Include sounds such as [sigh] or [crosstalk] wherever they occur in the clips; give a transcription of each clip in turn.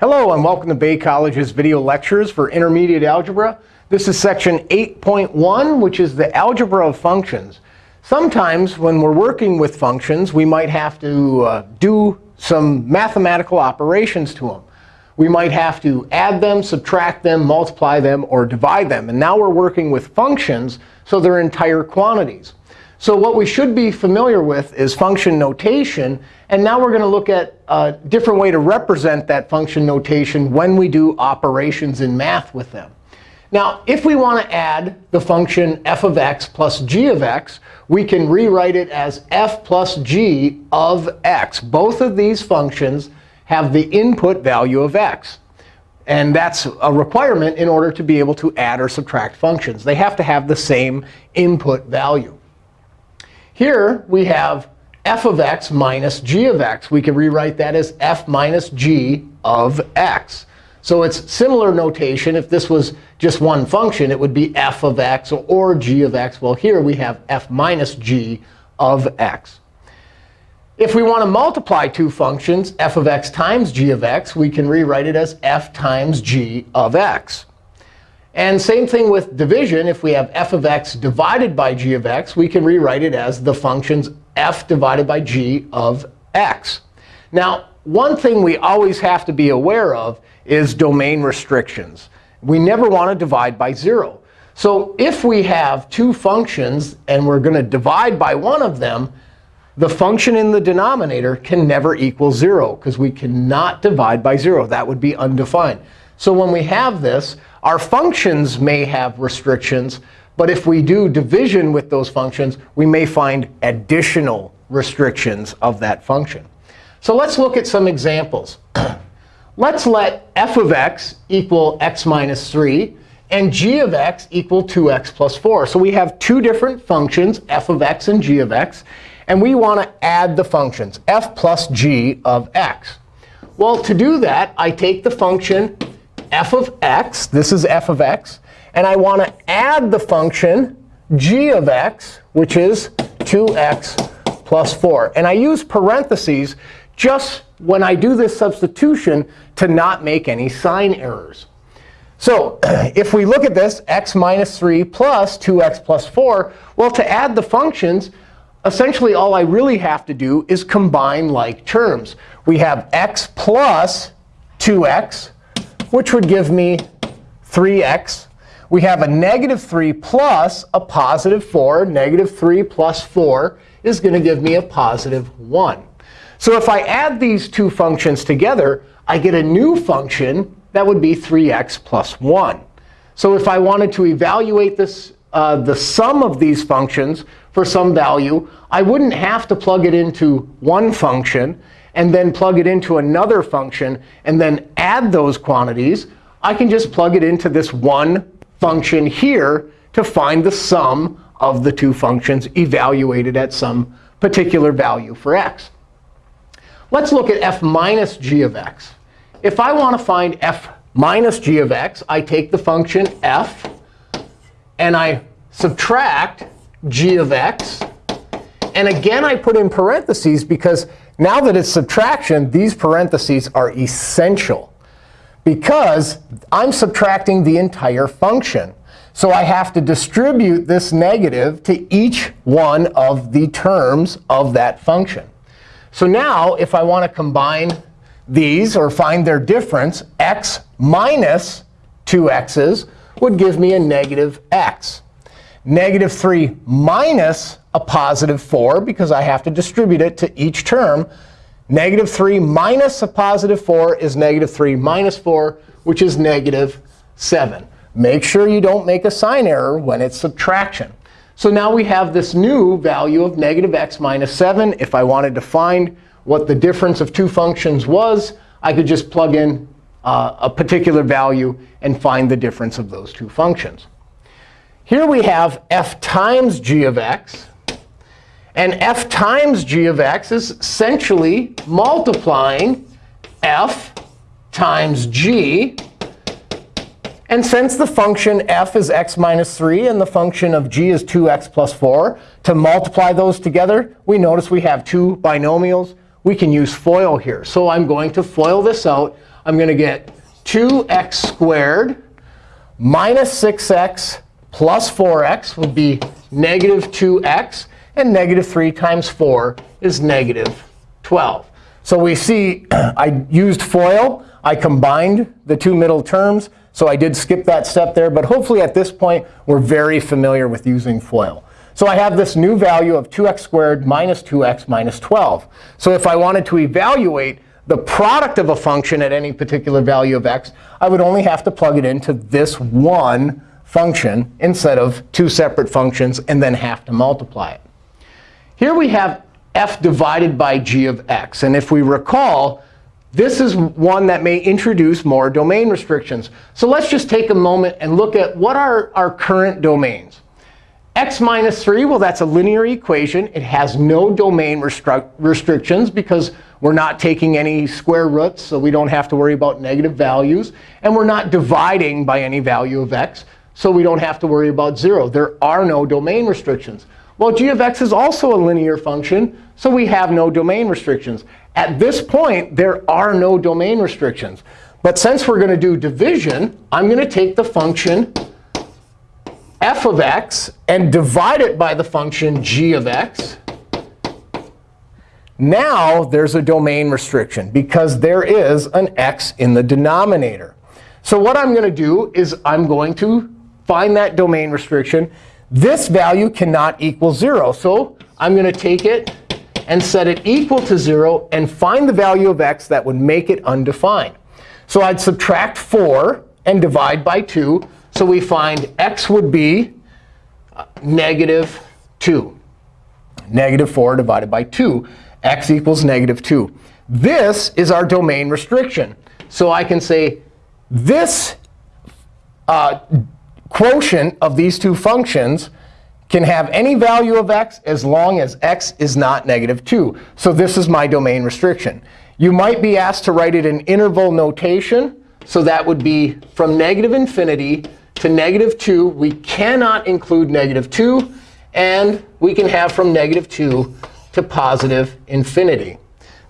Hello, and welcome to Bay College's video lectures for intermediate algebra. This is section 8.1, which is the algebra of functions. Sometimes when we're working with functions, we might have to uh, do some mathematical operations to them. We might have to add them, subtract them, multiply them, or divide them. And now we're working with functions, so they're entire quantities. So what we should be familiar with is function notation. And now we're going to look at a different way to represent that function notation when we do operations in math with them. Now, if we want to add the function f of x plus g of x, we can rewrite it as f plus g of x. Both of these functions have the input value of x. And that's a requirement in order to be able to add or subtract functions. They have to have the same input value. Here we have f of x minus g of x. We can rewrite that as f minus g of x. So it's similar notation. If this was just one function, it would be f of x or g of x. Well, here we have f minus g of x. If we want to multiply two functions, f of x times g of x, we can rewrite it as f times g of x. And same thing with division. If we have f of x divided by g of x, we can rewrite it as the functions f divided by g of x. Now, one thing we always have to be aware of is domain restrictions. We never want to divide by 0. So if we have two functions and we're going to divide by one of them, the function in the denominator can never equal 0, because we cannot divide by 0. That would be undefined. So when we have this, our functions may have restrictions. But if we do division with those functions, we may find additional restrictions of that function. So let's look at some examples. [clears throat] let's let f of x equal x minus 3 and g of x equal 2x plus 4. So we have two different functions, f of x and g of x. And we want to add the functions, f plus g of x. Well, to do that, I take the function f of x. This is f of x. And I want to add the function g of x, which is 2x plus 4. And I use parentheses just when I do this substitution to not make any sign errors. So [clears throat] if we look at this, x minus 3 plus 2x plus 4, well, to add the functions, essentially all I really have to do is combine like terms. We have x plus 2x which would give me 3x. We have a negative 3 plus a positive 4. Negative 3 plus 4 is going to give me a positive 1. So if I add these two functions together, I get a new function that would be 3x plus 1. So if I wanted to evaluate this, uh, the sum of these functions for some value, I wouldn't have to plug it into one function and then plug it into another function, and then add those quantities, I can just plug it into this one function here to find the sum of the two functions evaluated at some particular value for x. Let's look at f minus g of x. If I want to find f minus g of x, I take the function f, and I subtract g of x. And again, I put in parentheses because now that it's subtraction, these parentheses are essential because I'm subtracting the entire function. So I have to distribute this negative to each one of the terms of that function. So now if I want to combine these or find their difference, x minus 2x's would give me a negative x. Negative 3 minus a positive 4, because I have to distribute it to each term. Negative 3 minus a positive 4 is negative 3 minus 4, which is negative 7. Make sure you don't make a sign error when it's subtraction. So now we have this new value of negative x minus 7. If I wanted to find what the difference of two functions was, I could just plug in uh, a particular value and find the difference of those two functions. Here we have f times g of x. And f times g of x is essentially multiplying f times g. And since the function f is x minus 3 and the function of g is 2x plus 4, to multiply those together, we notice we have two binomials. We can use FOIL here. So I'm going to FOIL this out. I'm going to get 2x squared minus 6x plus 4x would be negative 2x. And negative 3 times 4 is negative 12. So we see [clears throat] I used FOIL. I combined the two middle terms. So I did skip that step there. But hopefully at this point, we're very familiar with using FOIL. So I have this new value of 2x squared minus 2x minus 12. So if I wanted to evaluate the product of a function at any particular value of x, I would only have to plug it into this one function instead of two separate functions and then have to multiply it. Here we have f divided by g of x. And if we recall, this is one that may introduce more domain restrictions. So let's just take a moment and look at what are our current domains. x minus 3, well, that's a linear equation. It has no domain restrictions because we're not taking any square roots, so we don't have to worry about negative values. And we're not dividing by any value of x, so we don't have to worry about 0. There are no domain restrictions. Well, g of x is also a linear function, so we have no domain restrictions. At this point, there are no domain restrictions. But since we're going to do division, I'm going to take the function f of x and divide it by the function g of x. Now there's a domain restriction because there is an x in the denominator. So what I'm going to do is I'm going to find that domain restriction. This value cannot equal 0. So I'm going to take it and set it equal to 0 and find the value of x that would make it undefined. So I'd subtract 4 and divide by 2. So we find x would be uh, negative 2. Negative 4 divided by 2 x equals negative 2. This is our domain restriction. So I can say this uh, quotient of these two functions can have any value of x as long as x is not negative 2. So this is my domain restriction. You might be asked to write it in interval notation. So that would be from negative infinity to negative 2. We cannot include negative 2. And we can have from negative 2 to positive infinity.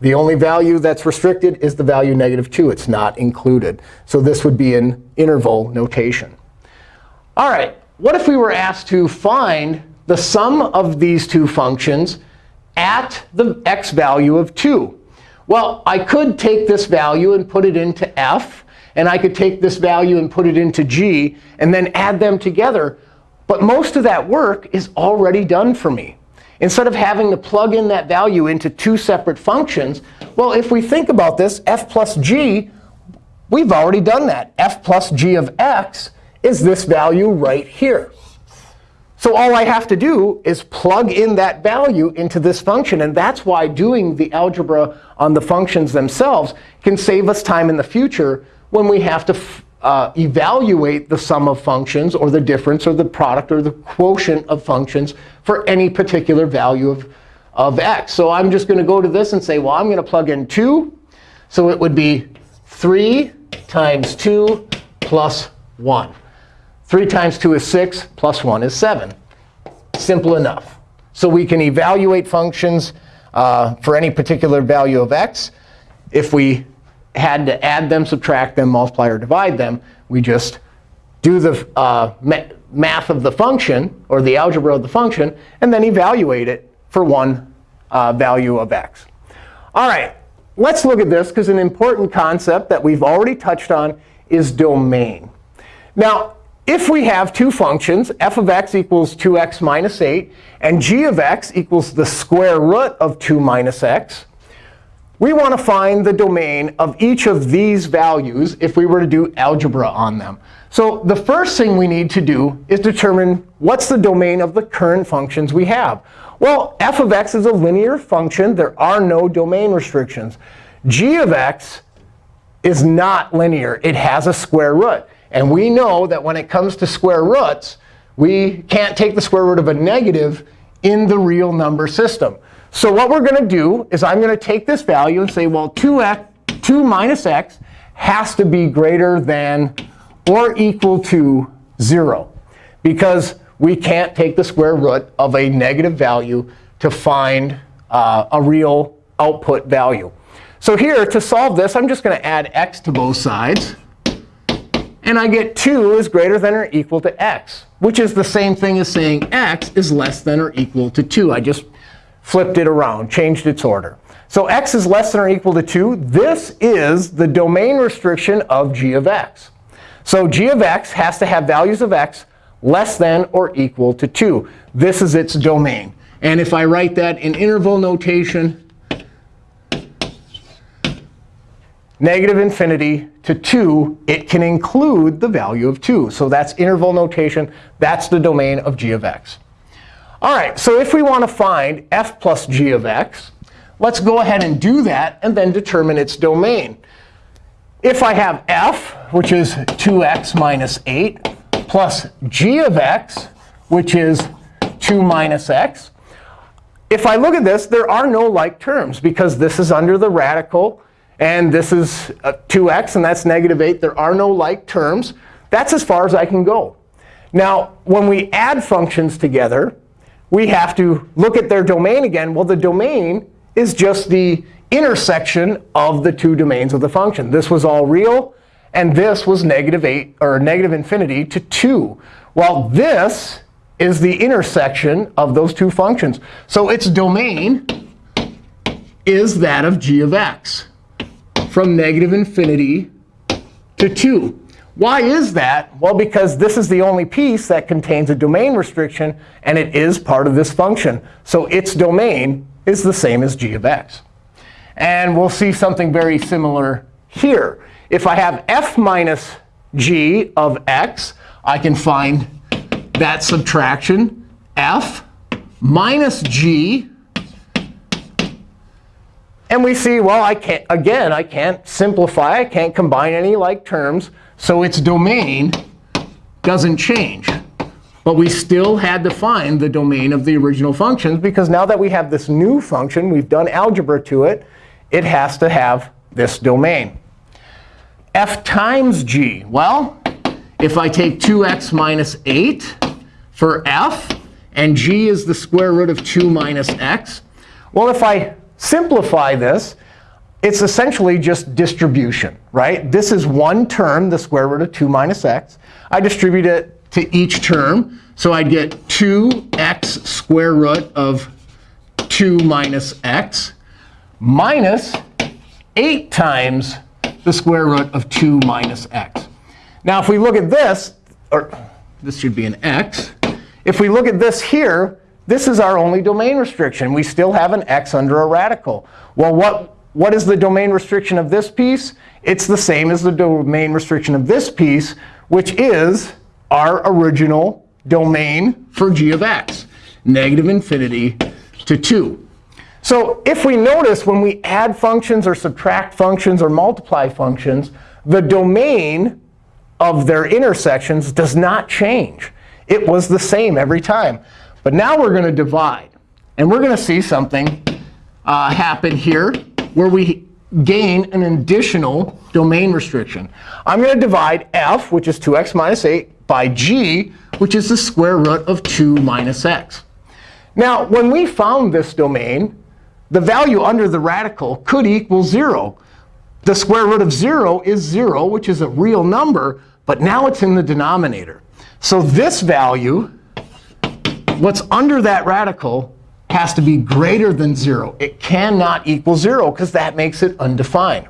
The only value that's restricted is the value negative 2. It's not included. So this would be an interval notation. All right, what if we were asked to find the sum of these two functions at the x value of 2? Well, I could take this value and put it into f. And I could take this value and put it into g, and then add them together. But most of that work is already done for me. Instead of having to plug in that value into two separate functions, well, if we think about this, f plus g, we've already done that. f plus g of x is this value right here. So all I have to do is plug in that value into this function. And that's why doing the algebra on the functions themselves can save us time in the future when we have to uh, evaluate the sum of functions or the difference or the product or the quotient of functions for any particular value of, of x. So I'm just going to go to this and say, well, I'm going to plug in 2. So it would be 3 times 2 plus 1. 3 times 2 is 6, plus 1 is 7. Simple enough. So we can evaluate functions uh, for any particular value of x. If we had to add them, subtract them, multiply, or divide them, we just do the uh, math of the function, or the algebra of the function, and then evaluate it for one uh, value of x. All right, let's look at this, because an important concept that we've already touched on is domain. Now, if we have two functions, f of x equals 2x minus 8, and g of x equals the square root of 2 minus x, we want to find the domain of each of these values if we were to do algebra on them. So the first thing we need to do is determine what's the domain of the current functions we have. Well, f of x is a linear function. There are no domain restrictions. g of x is not linear. It has a square root. And we know that when it comes to square roots, we can't take the square root of a negative in the real number system. So what we're going to do is I'm going to take this value and say, well, 2x, 2 minus x has to be greater than or equal to 0. Because we can't take the square root of a negative value to find uh, a real output value. So here, to solve this, I'm just going to add x to both sides. And I get 2 is greater than or equal to x, which is the same thing as saying x is less than or equal to 2. I just flipped it around, changed its order. So x is less than or equal to 2. This is the domain restriction of g of x. So g of x has to have values of x less than or equal to 2. This is its domain. And if I write that in interval notation, negative infinity to 2, it can include the value of 2. So that's interval notation. That's the domain of g of x. All right, so if we want to find f plus g of x, let's go ahead and do that and then determine its domain. If I have f, which is 2x minus 8, plus g of x, which is 2 minus x, if I look at this, there are no like terms because this is under the radical. And this is uh, 2x, and that's negative 8. There are no like terms. That's as far as I can go. Now, when we add functions together, we have to look at their domain again. Well, the domain is just the intersection of the two domains of the function. This was all real, and this was negative 8 or negative infinity to 2. Well, this is the intersection of those two functions. So its domain is that of g of x from negative infinity to 2. Why is that? Well, because this is the only piece that contains a domain restriction, and it is part of this function. So its domain is the same as g of x. And we'll see something very similar here. If I have f minus g of x, I can find that subtraction, f minus g. And we see, well, I can't, again, I can't simplify. I can't combine any like terms. So its domain doesn't change. But we still had to find the domain of the original functions, because now that we have this new function, we've done algebra to it, it has to have this domain. f times g. Well, if I take 2x minus 8 for f, and g is the square root of 2 minus x, well, if I simplify this, it's essentially just distribution, right? This is one term, the square root of 2 minus x. I distribute it to each term. So I'd get 2x square root of 2 minus x minus 8 times the square root of 2 minus x. Now, if we look at this, or this should be an x. If we look at this here, this is our only domain restriction. We still have an x under a radical. Well, what, what is the domain restriction of this piece? It's the same as the domain restriction of this piece, which is our original domain for g of x, negative infinity to 2. So if we notice when we add functions or subtract functions or multiply functions, the domain of their intersections does not change. It was the same every time. But now we're going to divide. And we're going to see something uh, happen here where we gain an additional domain restriction. I'm going to divide f, which is 2x minus 8, by g, which is the square root of 2 minus x. Now, when we found this domain, the value under the radical could equal 0. The square root of 0 is 0, which is a real number. But now it's in the denominator. So this value, what's under that radical, has to be greater than 0. It cannot equal 0, because that makes it undefined.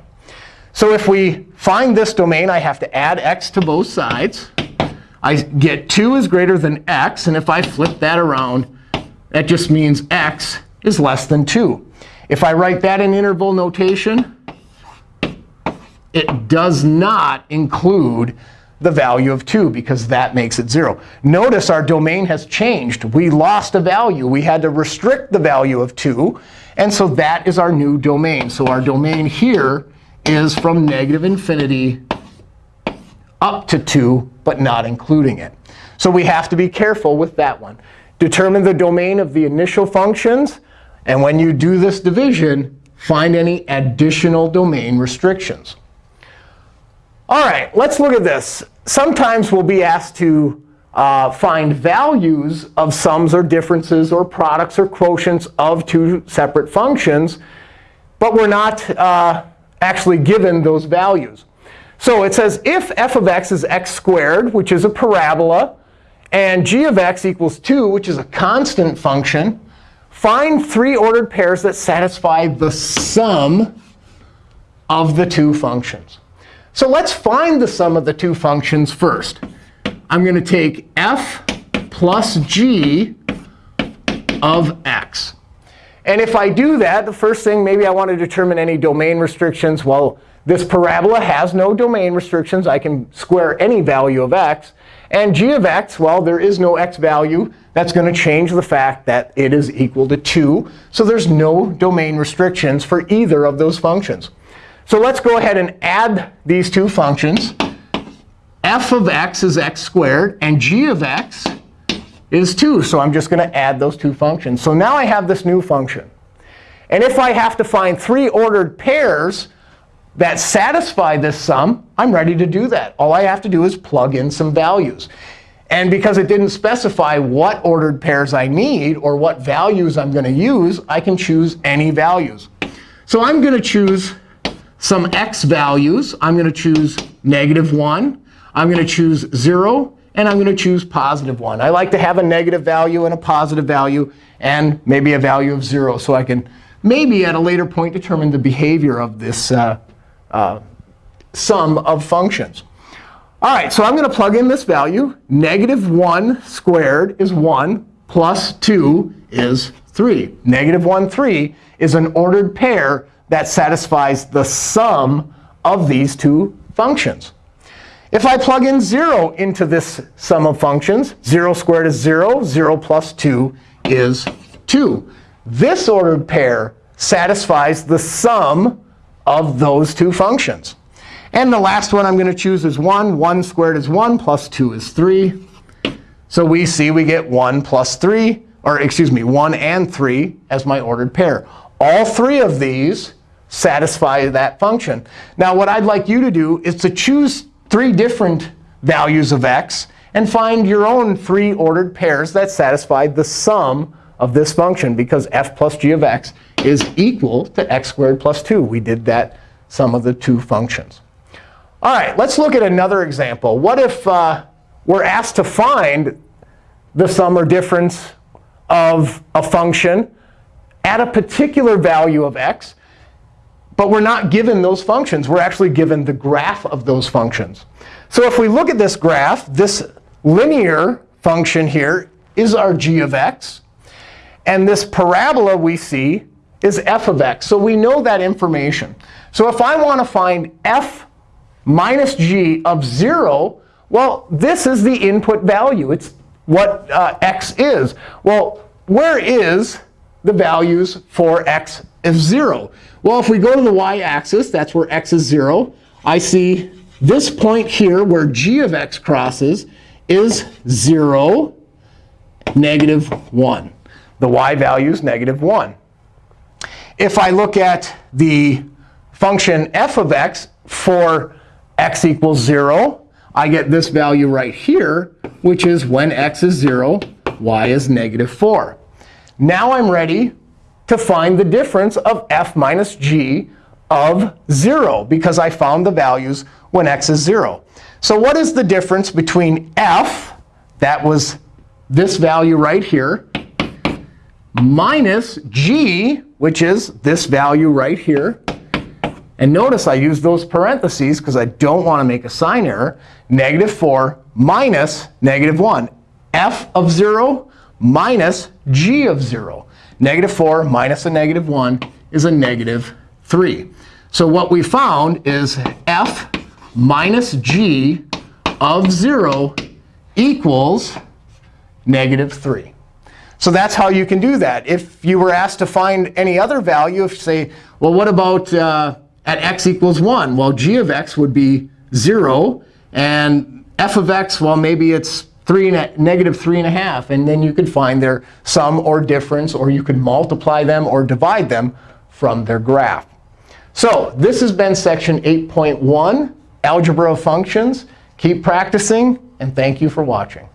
So if we find this domain, I have to add x to both sides. I get 2 is greater than x. And if I flip that around, that just means x is less than 2. If I write that in interval notation, it does not include the value of 2, because that makes it 0. Notice our domain has changed. We lost a value. We had to restrict the value of 2. And so that is our new domain. So our domain here is from negative infinity up to 2, but not including it. So we have to be careful with that one. Determine the domain of the initial functions. And when you do this division, find any additional domain restrictions. All right, let's look at this. Sometimes we'll be asked to uh, find values of sums or differences or products or quotients of two separate functions. but we're not uh, actually given those values. So it says if f of x is x squared, which is a parabola, and g of x equals 2, which is a constant function, find three ordered pairs that satisfy the sum of the two functions. So let's find the sum of the two functions first. I'm going to take f plus g of x. And if I do that, the first thing, maybe I want to determine any domain restrictions. Well, this parabola has no domain restrictions. I can square any value of x. And g of x, well, there is no x value. That's going to change the fact that it is equal to 2. So there's no domain restrictions for either of those functions. So let's go ahead and add these two functions. f of x is x squared, and g of x is 2. So I'm just going to add those two functions. So now I have this new function. And if I have to find three ordered pairs that satisfy this sum, I'm ready to do that. All I have to do is plug in some values. And because it didn't specify what ordered pairs I need or what values I'm going to use, I can choose any values. So I'm going to choose some x values. I'm going to choose negative 1. I'm going to choose 0 and I'm going to choose positive 1. I like to have a negative value and a positive value and maybe a value of 0 so I can maybe at a later point determine the behavior of this uh, uh, sum of functions. All right, so I'm going to plug in this value. Negative 1 squared is 1 plus 2 is 3. Negative 1, 3 is an ordered pair that satisfies the sum of these two functions. If I plug in 0 into this sum of functions, 0 squared is 0. 0 plus 2 is 2. This ordered pair satisfies the sum of those two functions. And the last one I'm going to choose is 1. 1 squared is 1 plus 2 is 3. So we see we get 1 plus 3, or excuse me, 1 and 3 as my ordered pair. All three of these satisfy that function. Now what I'd like you to do is to choose three different values of x and find your own three ordered pairs that satisfy the sum of this function, because f plus g of x is equal to x squared plus 2. We did that sum of the two functions. All right, let's look at another example. What if uh, we're asked to find the sum or difference of a function at a particular value of x, but we're not given those functions. We're actually given the graph of those functions. So if we look at this graph, this linear function here is our g of x. And this parabola we see is f of x. So we know that information. So if I want to find f minus g of 0, well, this is the input value. It's what uh, x is. Well, where is the values for x of 0? Well, if we go to the y-axis, that's where x is 0. I see this point here where g of x crosses is 0, negative 1. The y value is negative 1. If I look at the function f of x for x equals 0, I get this value right here, which is when x is 0, y is negative 4. Now I'm ready to find the difference of f minus g of 0, because I found the values when x is 0. So what is the difference between f, that was this value right here, minus g, which is this value right here. And notice I use those parentheses because I don't want to make a sign error. Negative 4 minus negative 1. f of 0 minus g of 0. Negative 4 minus a negative 1 is a negative 3. So what we found is f minus g of 0 equals negative 3. So that's how you can do that. If you were asked to find any other value, if you say, well, what about uh, at x equals 1? Well, g of x would be 0. And f of x, well, maybe it's three negative 3 and a half. And then you could find their sum or difference, or you could multiply them or divide them from their graph. So this has been section 8.1, Algebra of Functions. Keep practicing, and thank you for watching.